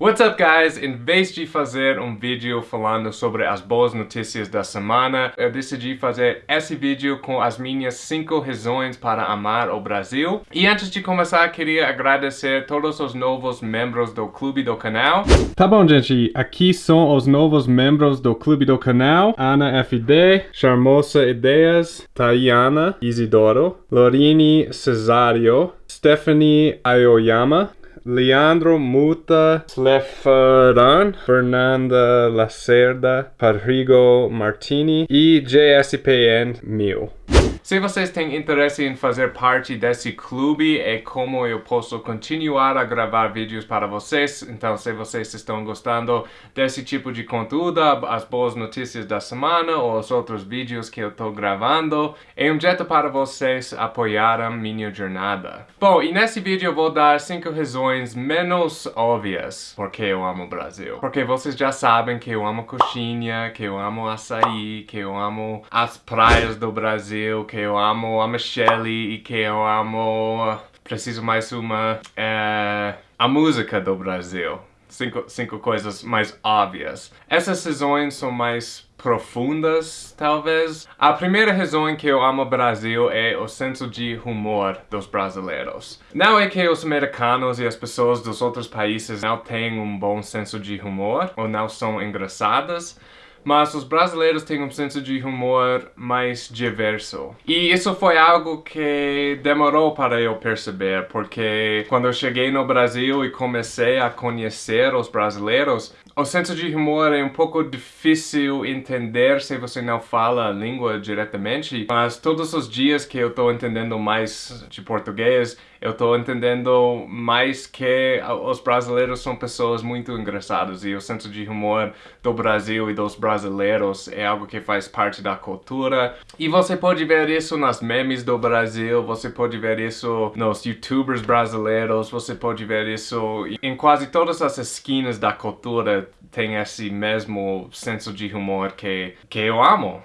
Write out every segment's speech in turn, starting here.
What's up guys? Em vez de fazer um vídeo falando sobre as boas notícias da semana, eu decidi fazer esse vídeo com as minhas 5 razões para amar o Brasil. E antes de começar, queria agradecer todos os novos membros do clube do canal. Tá bom, gente. Aqui são os novos membros do clube do canal. Ana FD, Charmosa Ideias, Tayana Isidoro, Lorini Cesario, Stephanie Aoyama, Leandro Muta, Slefaran, Fernanda Lacerda, Rodrigo Martini e JSPN 1000. Se vocês têm interesse em fazer parte desse clube e como eu posso continuar a gravar vídeos para vocês, então se vocês estão gostando desse tipo de conteúdo, as boas notícias da semana ou os outros vídeos que eu estou gravando, é um jeito para vocês apoiarem minha jornada. Bom, e nesse vídeo eu vou dar 5 razões menos óbvias porque eu amo o Brasil. Porque vocês já sabem que eu amo coxinha, que eu amo açaí, que eu amo as praias do Brasil, que eu amo a Michelle e que eu amo... Preciso mais uma... É, a música do Brasil. Cinco, cinco coisas mais óbvias. Essas razões são mais profundas, talvez. A primeira razão que eu amo o Brasil é o senso de humor dos brasileiros. Não é que os americanos e as pessoas dos outros países não têm um bom senso de humor ou não são engraçadas, mas os brasileiros têm um senso de humor mais diverso. E isso foi algo que demorou para eu perceber, porque quando eu cheguei no Brasil e comecei a conhecer os brasileiros, o senso de humor é um pouco difícil entender se você não fala a língua diretamente, mas todos os dias que eu estou entendendo mais de português, eu estou entendendo mais que os brasileiros são pessoas muito engraçadas e o senso de humor do Brasil e dos brasileiros é algo que faz parte da cultura. E você pode ver isso nas memes do Brasil, você pode ver isso nos youtubers brasileiros, você pode ver isso em quase todas as esquinas da cultura tem esse mesmo senso de humor que, que eu amo.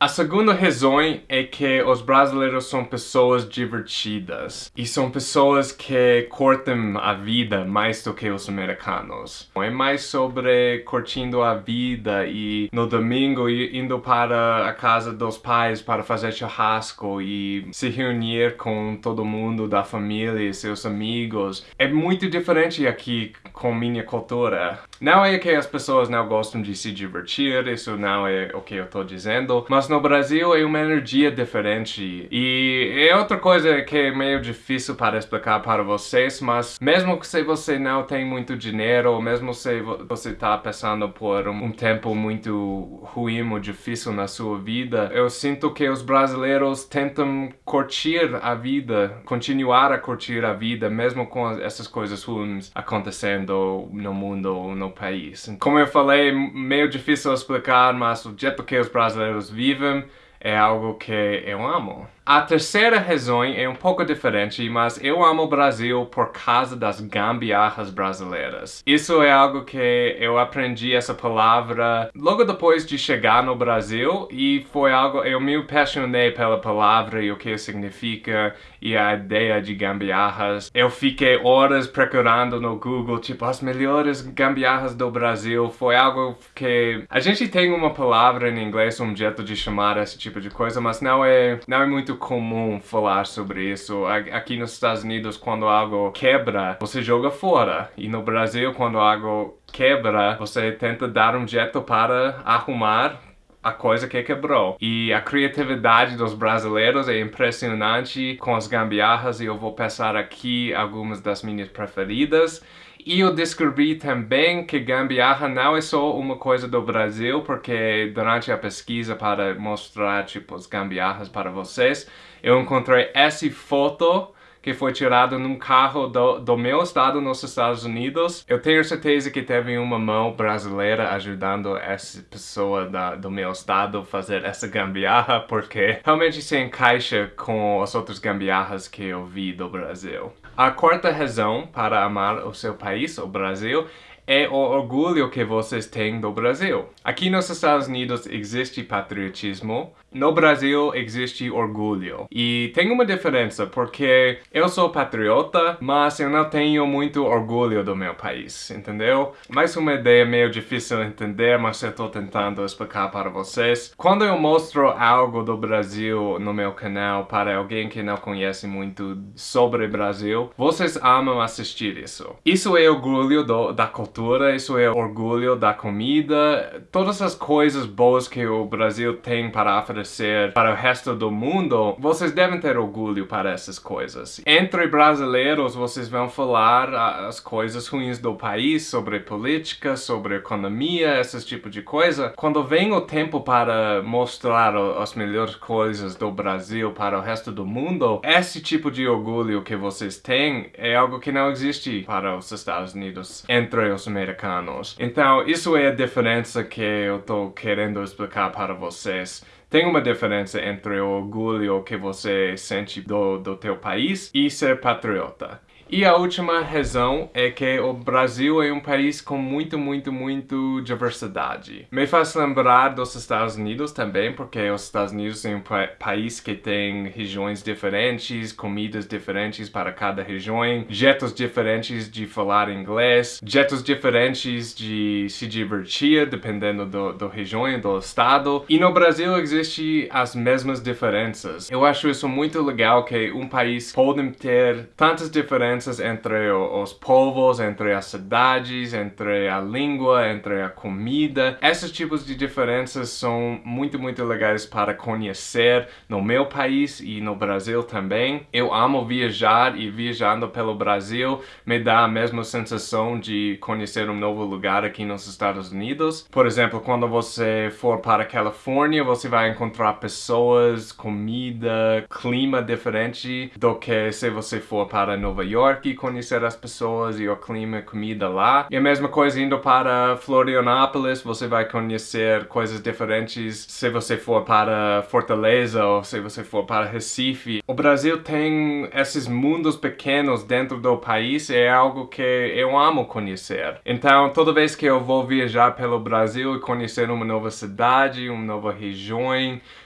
A segunda razão é que os brasileiros são pessoas divertidas e são pessoas que curtem a vida mais do que os americanos. É mais sobre curtindo a vida e no domingo indo para a casa dos pais para fazer churrasco e se reunir com todo mundo da família e seus amigos. É muito diferente aqui com minha cultura. Não é que as pessoas não gostam de se divertir, isso não é o que eu estou dizendo, mas no Brasil é uma energia diferente. E é outra coisa que é meio difícil para explicar para vocês, mas mesmo se você não tem muito dinheiro, mesmo se você está passando por um, um tempo muito ruim ou difícil na sua vida, eu sinto que os brasileiros tentam curtir a vida, continuar a curtir a vida, mesmo com essas coisas ruins acontecendo no mundo no país. Como eu falei, meio difícil explicar, mas o jeito que os brasileiros vivem é algo que eu amo. A terceira razão é um pouco diferente, mas eu amo o Brasil por causa das gambiarras brasileiras. Isso é algo que eu aprendi essa palavra logo depois de chegar no Brasil e foi algo, eu me apaixonei pela palavra e o que significa e a ideia de gambiarras. Eu fiquei horas procurando no Google, tipo, as melhores gambiarras do Brasil. Foi algo que... A gente tem uma palavra em inglês, um jeito de chamar esse tipo de coisa, mas não é, não é muito comum falar sobre isso. Aqui nos Estados Unidos, quando algo quebra, você joga fora. E no Brasil, quando algo quebra, você tenta dar um jeito para arrumar a coisa que quebrou. E a criatividade dos brasileiros é impressionante com as gambiarras e eu vou passar aqui algumas das minhas preferidas. E eu descobri também que gambiarra não é só uma coisa do Brasil, porque durante a pesquisa para mostrar tipo as gambiarras para vocês, eu encontrei essa foto que foi tirado num carro do, do meu estado nos Estados Unidos. Eu tenho certeza que teve uma mão brasileira ajudando essa pessoa da, do meu estado fazer essa gambiarra, porque realmente se encaixa com as outras gambiarras que eu vi do Brasil. A quarta razão para amar o seu país, o Brasil, é o orgulho que vocês têm do Brasil. Aqui nos Estados Unidos existe patriotismo, no Brasil existe orgulho. E tem uma diferença, porque eu sou patriota, mas eu não tenho muito orgulho do meu país, entendeu? Mais uma ideia meio difícil de entender, mas eu estou tentando explicar para vocês. Quando eu mostro algo do Brasil no meu canal para alguém que não conhece muito sobre o Brasil, vocês amam assistir isso. Isso é orgulho do, da cultura, isso é orgulho da comida, todas as coisas boas que o Brasil tem para oferecer para o resto do mundo, vocês devem ter orgulho para essas coisas. Entre brasileiros, vocês vão falar as coisas ruins do país, sobre política, sobre economia, esse tipo de coisa. Quando vem o tempo para mostrar as melhores coisas do Brasil para o resto do mundo, esse tipo de orgulho que vocês têm é algo que não existe para os Estados Unidos entre os americanos. Então, isso é a diferença que eu estou querendo explicar para vocês. Tem uma diferença entre o orgulho que você sente do, do teu país e ser patriota. E a última razão é que o Brasil é um país com muito, muito, muito diversidade. Me faz lembrar dos Estados Unidos também, porque os Estados Unidos é um pa país que tem regiões diferentes, comidas diferentes para cada região, jeitos diferentes de falar inglês, jeitos diferentes de se divertir, dependendo do, do região do estado. E no Brasil existe as mesmas diferenças. Eu acho isso muito legal que um país pode ter tantas diferenças diferenças entre os povos, entre as cidades, entre a língua, entre a comida. Esses tipos de diferenças são muito, muito legais para conhecer no meu país e no Brasil também. Eu amo viajar e viajando pelo Brasil me dá a mesma sensação de conhecer um novo lugar aqui nos Estados Unidos. Por exemplo, quando você for para a Califórnia, você vai encontrar pessoas, comida, clima diferente do que se você for para Nova York York conhecer as pessoas e o clima e comida lá. E a mesma coisa indo para Florianópolis, você vai conhecer coisas diferentes se você for para Fortaleza ou se você for para Recife. O Brasil tem esses mundos pequenos dentro do país é algo que eu amo conhecer. Então, toda vez que eu vou viajar pelo Brasil e conhecer uma nova cidade, uma nova região,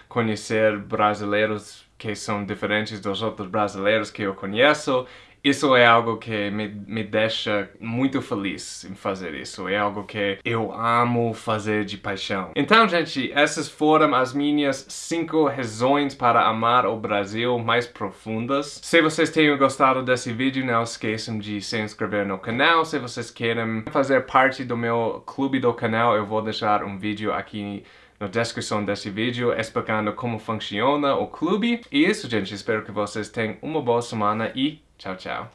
conhecer brasileiros que são diferentes dos outros brasileiros que eu conheço, isso é algo que me, me deixa muito feliz em fazer isso. É algo que eu amo fazer de paixão. Então, gente, essas foram as minhas cinco razões para amar o Brasil mais profundas. Se vocês tenham gostado desse vídeo, não esqueçam de se inscrever no canal. Se vocês querem fazer parte do meu clube do canal, eu vou deixar um vídeo aqui na descrição desse vídeo explicando como funciona o clube. E isso, gente. Espero que vocês tenham uma boa semana e Ciao, ciao.